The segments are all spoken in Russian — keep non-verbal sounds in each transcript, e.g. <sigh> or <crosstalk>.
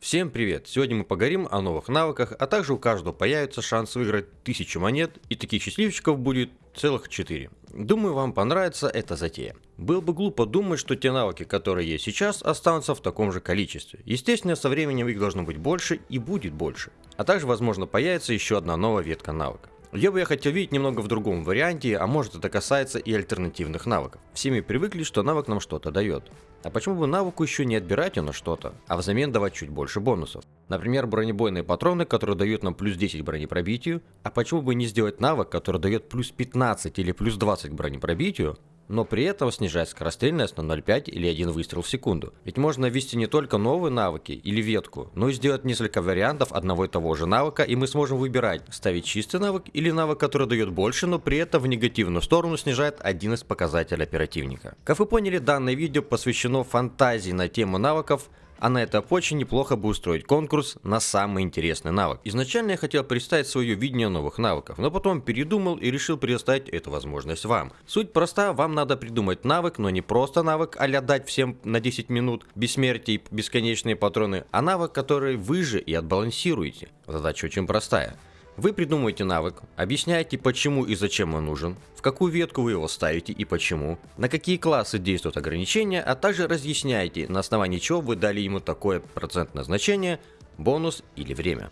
Всем привет! Сегодня мы поговорим о новых навыках, а также у каждого появится шанс выиграть 1000 монет, и таких счастливчиков будет целых 4. Думаю, вам понравится эта затея. Было бы глупо думать, что те навыки, которые есть сейчас, останутся в таком же количестве. Естественно, со временем их должно быть больше и будет больше. А также, возможно, появится еще одна новая ветка навыка. Я бы я хотел видеть немного в другом варианте, а может это касается и альтернативных навыков. Все мы привыкли, что навык нам что-то дает. А почему бы навыку еще не отбирать у нас что-то, а взамен давать чуть больше бонусов? Например, бронебойные патроны, которые дают нам плюс 10 к бронепробитию, а почему бы не сделать навык, который дает плюс 15 или плюс 20 к бронепробитию, но при этом снижать скорострельность на 0,5 или 1 выстрел в секунду. Ведь можно ввести не только новые навыки или ветку, но и сделать несколько вариантов одного и того же навыка, и мы сможем выбирать, ставить чистый навык или навык, который дает больше, но при этом в негативную сторону снижает один из показателей оперативника. Как вы поняли, данное видео посвящено фантазии на тему навыков, а на это очень неплохо бы устроить конкурс на самый интересный навык. Изначально я хотел представить свое видение новых навыков, но потом передумал и решил предоставить эту возможность вам. Суть проста, вам надо придумать навык, но не просто навык, а дать всем на 10 минут бессмертие и бесконечные патроны, а навык, который вы же и отбалансируете. Задача очень простая. Вы придумываете навык, объясняете почему и зачем он нужен, в какую ветку вы его ставите и почему, на какие классы действуют ограничения, а также разъясняете, на основании чего вы дали ему такое процентное значение, бонус или время.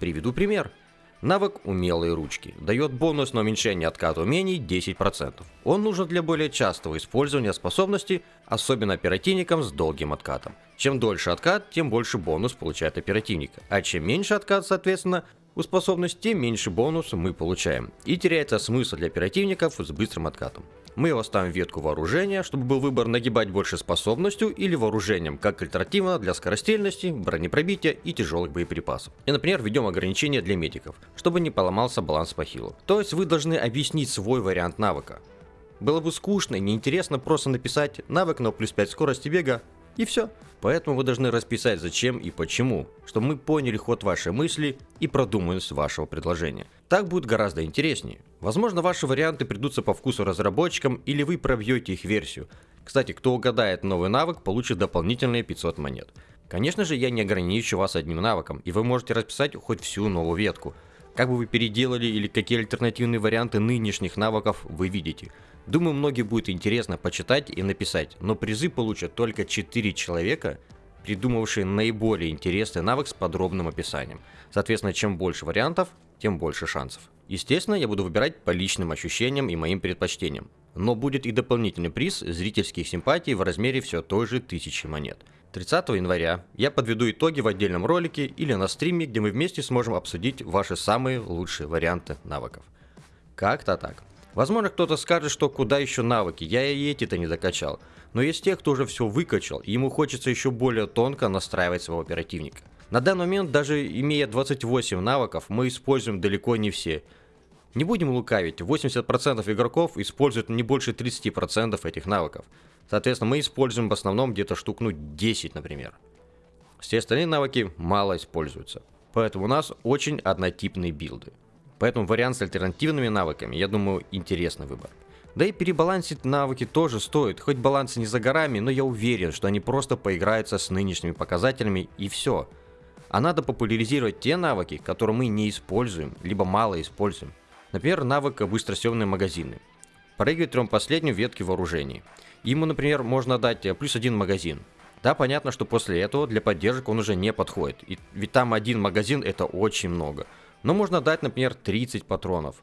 Приведу пример. Навык «Умелые ручки» дает бонус на уменьшение отката умений 10%. Он нужен для более частого использования способности, особенно оперативникам с долгим откатом. Чем дольше откат, тем больше бонус получает оперативник, а чем меньше откат, соответственно, у способности, тем меньше бонуса мы получаем. И теряется смысл для оперативников с быстрым откатом. Мы его ставим в ветку вооружения, чтобы был выбор нагибать больше способностью или вооружением, как альтернатива для скорострельности, бронепробития и тяжелых боеприпасов. И, например, введем ограничения для медиков, чтобы не поломался баланс по хилу. То есть вы должны объяснить свой вариант навыка. Было бы скучно и неинтересно просто написать навык на плюс 5 скорости бега и все. Поэтому вы должны расписать зачем и почему, чтобы мы поняли ход вашей мысли и продуманность вашего предложения. Так будет гораздо интереснее. Возможно, ваши варианты придутся по вкусу разработчикам или вы пробьете их версию. Кстати, кто угадает новый навык, получит дополнительные 500 монет. Конечно же, я не ограничу вас одним навыком, и вы можете расписать хоть всю новую ветку. Как бы вы переделали или какие альтернативные варианты нынешних навыков вы видите. Думаю, многим будет интересно почитать и написать, но призы получат только 4 человека, придумавшие наиболее интересный навык с подробным описанием. Соответственно, чем больше вариантов, тем больше шансов. Естественно, я буду выбирать по личным ощущениям и моим предпочтениям. Но будет и дополнительный приз зрительских симпатий в размере все той же 1000 монет. 30 января я подведу итоги в отдельном ролике или на стриме, где мы вместе сможем обсудить ваши самые лучшие варианты навыков. Как-то так. Возможно, кто-то скажет, что куда еще навыки, я и эти-то не докачал. Но есть те, кто уже все выкачал, и ему хочется еще более тонко настраивать своего оперативника. На данный момент, даже имея 28 навыков, мы используем далеко не все. Не будем лукавить, 80% игроков используют не больше 30% этих навыков. Соответственно, мы используем в основном где-то штук ну 10, например. Все остальные навыки мало используются. Поэтому у нас очень однотипные билды. Поэтому вариант с альтернативными навыками, я думаю, интересный выбор. Да и перебалансить навыки тоже стоит, хоть баланс не за горами, но я уверен, что они просто поиграются с нынешними показателями и все. А надо популяризировать те навыки, которые мы не используем, либо мало используем. Например, навык быстросъемные магазины. Прыгает трем последнюю ветки вооружений. Ему, например, можно дать э, плюс один магазин. Да, понятно, что после этого для поддержек он уже не подходит, и, ведь там один магазин это очень много. Но можно дать, например, 30 патронов.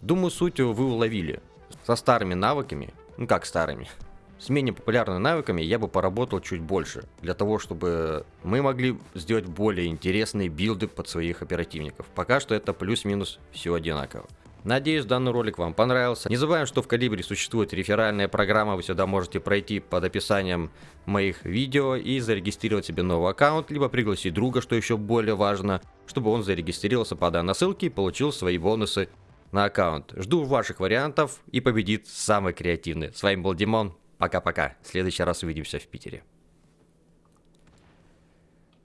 Думаю, суть вы уловили. Со старыми навыками, ну как старыми, <laughs> с менее популярными навыками я бы поработал чуть больше, для того, чтобы мы могли сделать более интересные билды под своих оперативников. Пока что это плюс-минус все одинаково. Надеюсь, данный ролик вам понравился. Не забываем, что в Калибре существует реферальная программа, вы сюда можете пройти под описанием моих видео и зарегистрировать себе новый аккаунт, либо пригласить друга, что еще более важно, чтобы он зарегистрировался по данной ссылке и получил свои бонусы на аккаунт. Жду ваших вариантов и победит самый креативный. С вами был Димон. Пока-пока. В следующий раз увидимся в Питере.